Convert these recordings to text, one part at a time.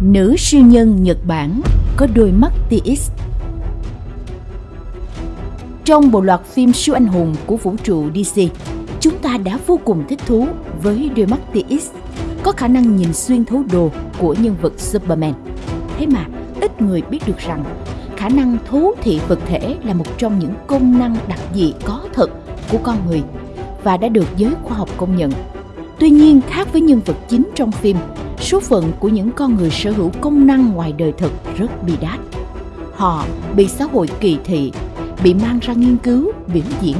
Nữ siêu nhân Nhật Bản có đôi mắt TX Trong bộ loạt phim siêu anh hùng của vũ trụ DC, chúng ta đã vô cùng thích thú với đôi mắt TX có khả năng nhìn xuyên thấu đồ của nhân vật Superman. Thế mà, ít người biết được rằng khả năng thấu thị vật thể là một trong những công năng đặc dị có thật của con người và đã được giới khoa học công nhận. Tuy nhiên, khác với nhân vật chính trong phim, số phận của những con người sở hữu công năng ngoài đời thực rất bi đát. Họ bị xã hội kỳ thị, bị mang ra nghiên cứu, biểu diễn,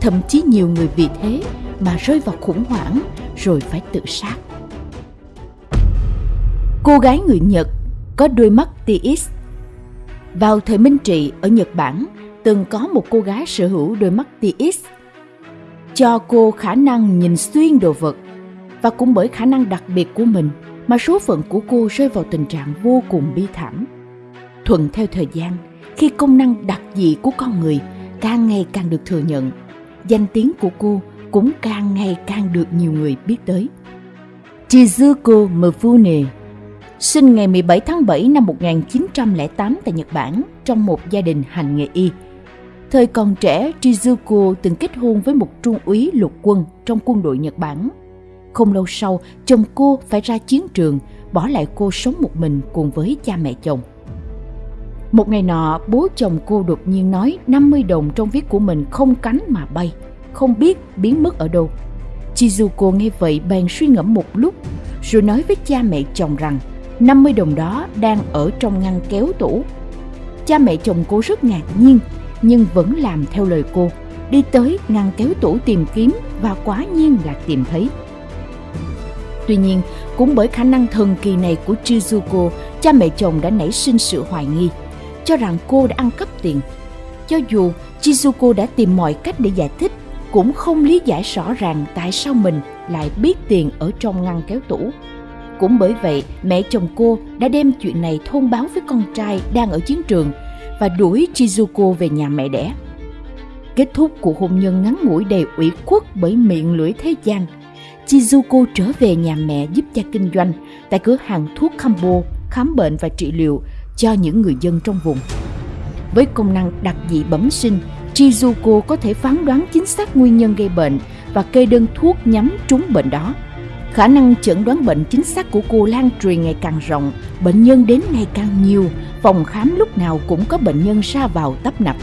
thậm chí nhiều người vì thế mà rơi vào khủng hoảng rồi phải tự sát. Cô gái người Nhật có đôi mắt TX. Vào thời Minh Trị ở Nhật Bản, từng có một cô gái sở hữu đôi mắt TX cho cô khả năng nhìn xuyên đồ vật và cũng bởi khả năng đặc biệt của mình mà số phận của cô rơi vào tình trạng vô cùng bi thảm. Thuận theo thời gian, khi công năng đặc dị của con người càng ngày càng được thừa nhận, danh tiếng của cô cũng càng ngày càng được nhiều người biết tới. Chizuko Mifune sinh ngày 17 tháng 7 năm 1908 tại Nhật Bản trong một gia đình hành nghề y. Thời còn trẻ, Chizuko từng kết hôn với một trung úy lục quân trong quân đội Nhật Bản. Không lâu sau, chồng cô phải ra chiến trường, bỏ lại cô sống một mình cùng với cha mẹ chồng. Một ngày nọ, bố chồng cô đột nhiên nói 50 đồng trong viết của mình không cánh mà bay, không biết biến mất ở đâu. Chizuko nghe vậy bèn suy ngẫm một lúc, rồi nói với cha mẹ chồng rằng 50 đồng đó đang ở trong ngăn kéo tủ. Cha mẹ chồng cô rất ngạc nhiên, nhưng vẫn làm theo lời cô, đi tới ngăn kéo tủ tìm kiếm và quá nhiên là tìm thấy. Tuy nhiên, cũng bởi khả năng thần kỳ này của Chizuko, cha mẹ chồng đã nảy sinh sự hoài nghi, cho rằng cô đã ăn cắp tiền. Cho dù Chizuko đã tìm mọi cách để giải thích, cũng không lý giải rõ ràng tại sao mình lại biết tiền ở trong ngăn kéo tủ. Cũng bởi vậy, mẹ chồng cô đã đem chuyện này thông báo với con trai đang ở chiến trường và đuổi Chizuko về nhà mẹ đẻ. Kết thúc cuộc hôn nhân ngắn ngủi đầy ủy khuất bởi miệng lưỡi thế gian, Chizuko trở về nhà mẹ giúp cha kinh doanh tại cửa hàng thuốc Kambo khám bệnh và trị liệu cho những người dân trong vùng. Với công năng đặc dị bẩm sinh, Chizuko có thể phán đoán chính xác nguyên nhân gây bệnh và kê đơn thuốc nhắm trúng bệnh đó. Khả năng chẩn đoán bệnh chính xác của cô lan truyền ngày càng rộng, bệnh nhân đến ngày càng nhiều, phòng khám lúc nào cũng có bệnh nhân ra vào tấp nập.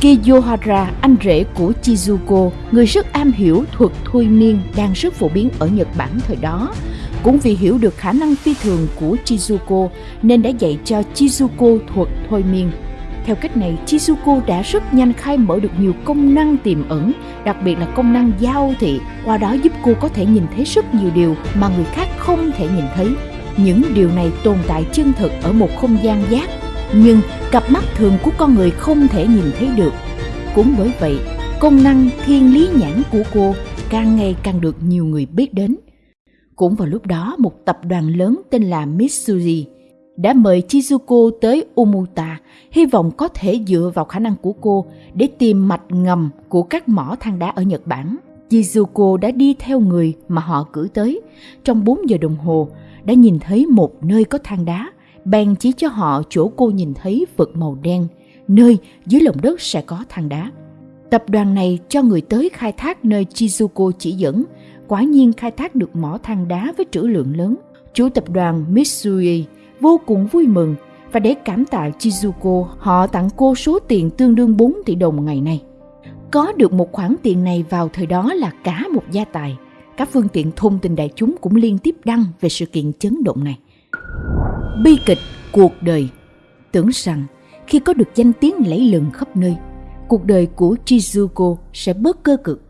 Kiyohara, anh rể của Chizuko, người rất am hiểu thuật thôi miên đang rất phổ biến ở Nhật Bản thời đó, cũng vì hiểu được khả năng phi thường của Chizuko nên đã dạy cho Chizuko thuật thôi miên. Theo cách này, Chizuko đã rất nhanh khai mở được nhiều công năng tiềm ẩn, đặc biệt là công năng giao thị, qua đó giúp cô có thể nhìn thấy rất nhiều điều mà người khác không thể nhìn thấy. Những điều này tồn tại chân thực ở một không gian giác, nhưng cặp mắt thường của con người không thể nhìn thấy được. Cũng bởi vậy, công năng thiên lý nhãn của cô càng ngày càng được nhiều người biết đến. Cũng vào lúc đó, một tập đoàn lớn tên là Mitsuri đã mời Chizuko tới Umuta, hy vọng có thể dựa vào khả năng của cô để tìm mạch ngầm của các mỏ than đá ở Nhật Bản. Chizuko đã đi theo người mà họ cử tới. Trong 4 giờ đồng hồ, đã nhìn thấy một nơi có than đá. Bèn chỉ cho họ chỗ cô nhìn thấy vực màu đen, nơi dưới lòng đất sẽ có than đá. Tập đoàn này cho người tới khai thác nơi Chizuko chỉ dẫn, quả nhiên khai thác được mỏ than đá với trữ lượng lớn. Chủ tập đoàn Mitsui vô cùng vui mừng và để cảm tạ Chizuko, họ tặng cô số tiền tương đương 4 tỷ đồng ngày nay. Có được một khoản tiền này vào thời đó là cả một gia tài. Các phương tiện thông tin đại chúng cũng liên tiếp đăng về sự kiện chấn động này. Bi kịch cuộc đời Tưởng rằng khi có được danh tiếng lẫy lừng khắp nơi, cuộc đời của Chizuko sẽ bớt cơ cực.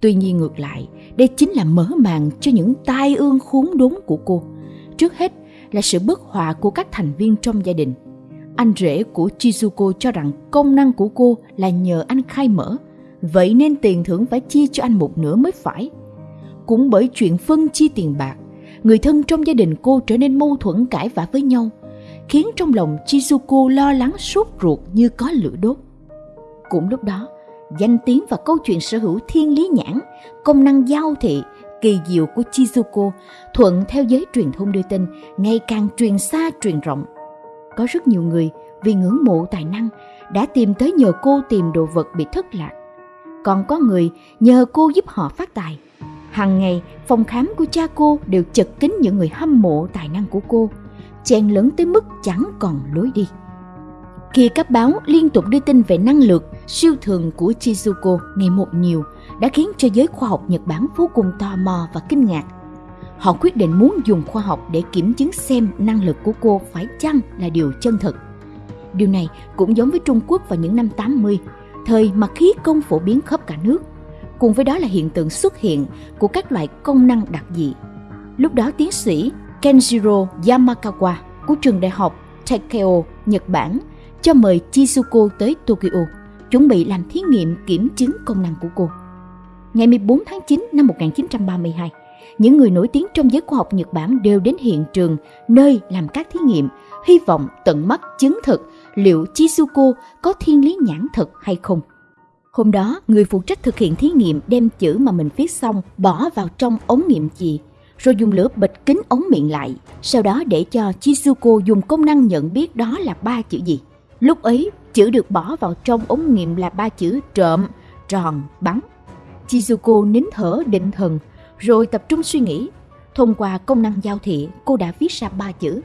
Tuy nhiên ngược lại, đây chính là mở màn cho những tai ương khốn đốn của cô. Trước hết là sự bất hòa của các thành viên trong gia đình. Anh rể của Chizuko cho rằng công năng của cô là nhờ anh khai mở, vậy nên tiền thưởng phải chia cho anh một nửa mới phải. Cũng bởi chuyện phân chia tiền bạc, người thân trong gia đình cô trở nên mâu thuẫn cãi vã với nhau, khiến trong lòng Chizuko lo lắng sốt ruột như có lửa đốt. Cũng lúc đó, danh tiếng và câu chuyện sở hữu thiên lý nhãn, công năng giao thị, kỳ diệu của Chizuko thuận theo giới truyền thông đưa tin ngày càng truyền xa truyền rộng. Có rất nhiều người vì ngưỡng mộ tài năng đã tìm tới nhờ cô tìm đồ vật bị thất lạc. Còn có người nhờ cô giúp họ phát tài. Hàng ngày, phòng khám của cha cô đều chật kín những người hâm mộ tài năng của cô, chen lấn tới mức chẳng còn lối đi. Khi các báo liên tục đưa tin về năng lực siêu thường của Chizuko ngày một nhiều đã khiến cho giới khoa học Nhật Bản vô cùng tò mò và kinh ngạc. Họ quyết định muốn dùng khoa học để kiểm chứng xem năng lực của cô phải chăng là điều chân thật. Điều này cũng giống với Trung Quốc vào những năm 80, thời mà khí công phổ biến khắp cả nước. Cùng với đó là hiện tượng xuất hiện của các loại công năng đặc dị. Lúc đó tiến sĩ Kenjiro Yamakawa của trường đại học Takeo, Nhật Bản cho mời Chizuko tới Tokyo, chuẩn bị làm thí nghiệm kiểm chứng công năng của cô. Ngày 14 tháng 9 năm 1932, những người nổi tiếng trong giới khoa học Nhật Bản đều đến hiện trường nơi làm các thí nghiệm, hy vọng tận mắt chứng thực liệu Chizuko có thiên lý nhãn thật hay không. Hôm đó, người phụ trách thực hiện thí nghiệm đem chữ mà mình viết xong bỏ vào trong ống nghiệm chì, rồi dùng lửa bịch kính ống miệng lại, sau đó để cho Chizuko dùng công năng nhận biết đó là ba chữ gì. Lúc ấy, chữ được bỏ vào trong ống nghiệm là ba chữ trộm, tròn, bắn. Chizuko nín thở định thần, rồi tập trung suy nghĩ. Thông qua công năng giao thị, cô đã viết ra ba chữ.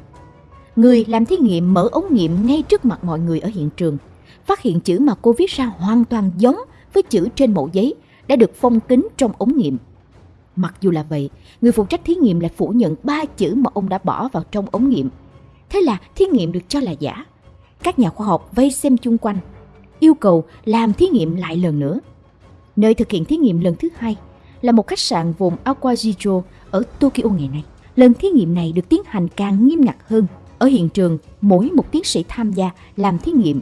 Người làm thí nghiệm mở ống nghiệm ngay trước mặt mọi người ở hiện trường. Phát hiện chữ mà cô viết ra hoàn toàn giống với chữ trên mẫu giấy đã được phong kín trong ống nghiệm. Mặc dù là vậy, người phụ trách thí nghiệm lại phủ nhận ba chữ mà ông đã bỏ vào trong ống nghiệm. Thế là thí nghiệm được cho là giả. Các nhà khoa học vây xem chung quanh, yêu cầu làm thí nghiệm lại lần nữa. Nơi thực hiện thí nghiệm lần thứ hai là một khách sạn vùng Awajijo ở Tokyo ngày nay. Lần thí nghiệm này được tiến hành càng nghiêm ngặt hơn. Ở hiện trường, mỗi một tiến sĩ tham gia làm thí nghiệm.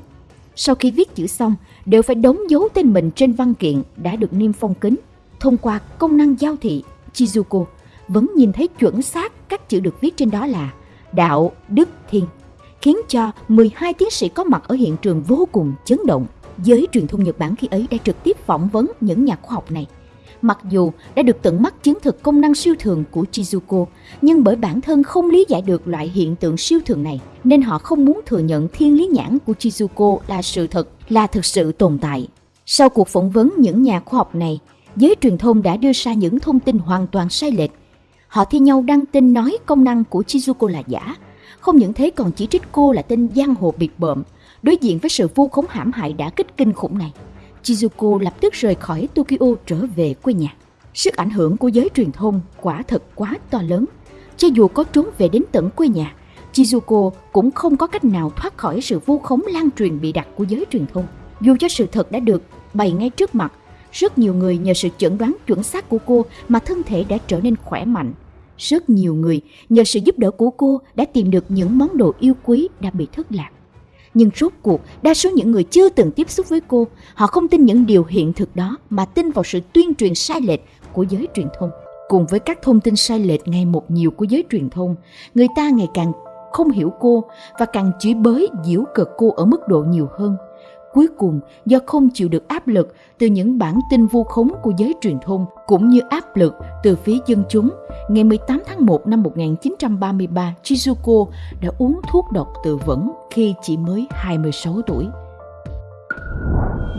Sau khi viết chữ xong, đều phải đóng dấu tên mình trên văn kiện đã được niêm phong kính. Thông qua công năng giao thị, Chizuko vẫn nhìn thấy chuẩn xác các chữ được viết trên đó là đạo, đức, thiên, khiến cho 12 tiến sĩ có mặt ở hiện trường vô cùng chấn động. Giới truyền thông Nhật Bản khi ấy đã trực tiếp phỏng vấn những nhà khoa học này. Mặc dù đã được tận mắt chứng thực công năng siêu thường của Chizuko, nhưng bởi bản thân không lý giải được loại hiện tượng siêu thường này, nên họ không muốn thừa nhận thiên lý nhãn của Chizuko là sự thật, là thực sự tồn tại. Sau cuộc phỏng vấn những nhà khoa học này, giới truyền thông đã đưa ra những thông tin hoàn toàn sai lệch. Họ thi nhau đăng tin nói công năng của Chizuko là giả, không những thế còn chỉ trích cô là tên giang hồ biệt bợm, đối diện với sự vu khống hãm hại đã kích kinh khủng này. Chizuko lập tức rời khỏi Tokyo trở về quê nhà. Sức ảnh hưởng của giới truyền thông quả thật quá to lớn. Cho dù có trốn về đến tận quê nhà, Chizuko cũng không có cách nào thoát khỏi sự vu khống lan truyền bị đặt của giới truyền thông. Dù cho sự thật đã được bày ngay trước mặt, rất nhiều người nhờ sự chẩn đoán chuẩn xác của cô mà thân thể đã trở nên khỏe mạnh. Rất nhiều người nhờ sự giúp đỡ của cô đã tìm được những món đồ yêu quý đã bị thất lạc. Nhưng rốt cuộc, đa số những người chưa từng tiếp xúc với cô, họ không tin những điều hiện thực đó mà tin vào sự tuyên truyền sai lệch của giới truyền thông. Cùng với các thông tin sai lệch ngày một nhiều của giới truyền thông, người ta ngày càng không hiểu cô và càng chửi bới giễu cợt cô ở mức độ nhiều hơn. Cuối cùng, do không chịu được áp lực từ những bản tin vu khống của giới truyền thông cũng như áp lực từ phía dân chúng, ngày 18 tháng 1 năm 1933, Chizuko đã uống thuốc độc tự vẫn khi chỉ mới 26 tuổi.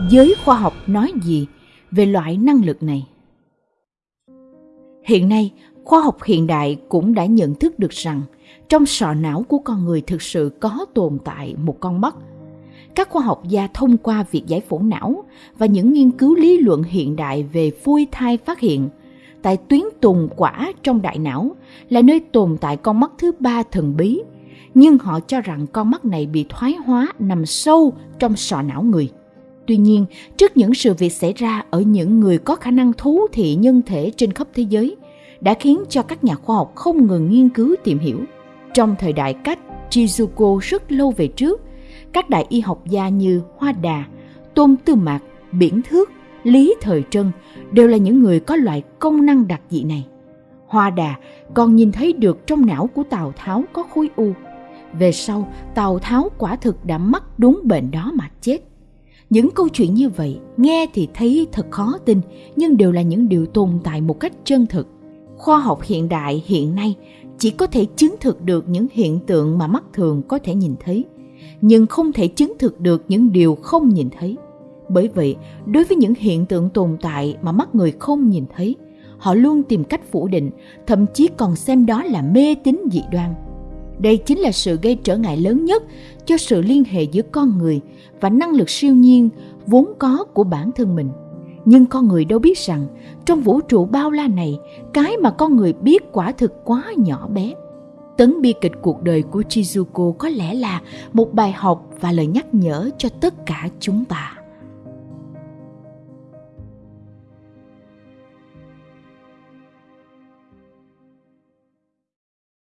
Giới khoa học nói gì về loại năng lực này? Hiện nay, khoa học hiện đại cũng đã nhận thức được rằng trong sọ não của con người thực sự có tồn tại một con mắt – các khoa học gia thông qua việc giải phẫu não và những nghiên cứu lý luận hiện đại về phôi thai phát hiện. Tại tuyến tùng quả trong đại não là nơi tồn tại con mắt thứ ba thần bí, nhưng họ cho rằng con mắt này bị thoái hóa nằm sâu trong sọ não người. Tuy nhiên, trước những sự việc xảy ra ở những người có khả năng thú thị nhân thể trên khắp thế giới, đã khiến cho các nhà khoa học không ngừng nghiên cứu tìm hiểu. Trong thời đại cách Chizuko rất lâu về trước các đại y học gia như Hoa Đà, Tôn Tư Mạc, Biển Thước, Lý Thời Trân đều là những người có loại công năng đặc dị này. Hoa Đà còn nhìn thấy được trong não của Tào Tháo có khối u. Về sau, Tào Tháo quả thực đã mắc đúng bệnh đó mà chết. Những câu chuyện như vậy nghe thì thấy thật khó tin nhưng đều là những điều tồn tại một cách chân thực. khoa học hiện đại hiện nay chỉ có thể chứng thực được những hiện tượng mà mắt thường có thể nhìn thấy nhưng không thể chứng thực được những điều không nhìn thấy. Bởi vậy, đối với những hiện tượng tồn tại mà mắt người không nhìn thấy, họ luôn tìm cách phủ định, thậm chí còn xem đó là mê tín dị đoan. Đây chính là sự gây trở ngại lớn nhất cho sự liên hệ giữa con người và năng lực siêu nhiên vốn có của bản thân mình. Nhưng con người đâu biết rằng, trong vũ trụ bao la này, cái mà con người biết quả thực quá nhỏ bé tấn bi kịch cuộc đời của chizuko có lẽ là một bài học và lời nhắc nhở cho tất cả chúng ta.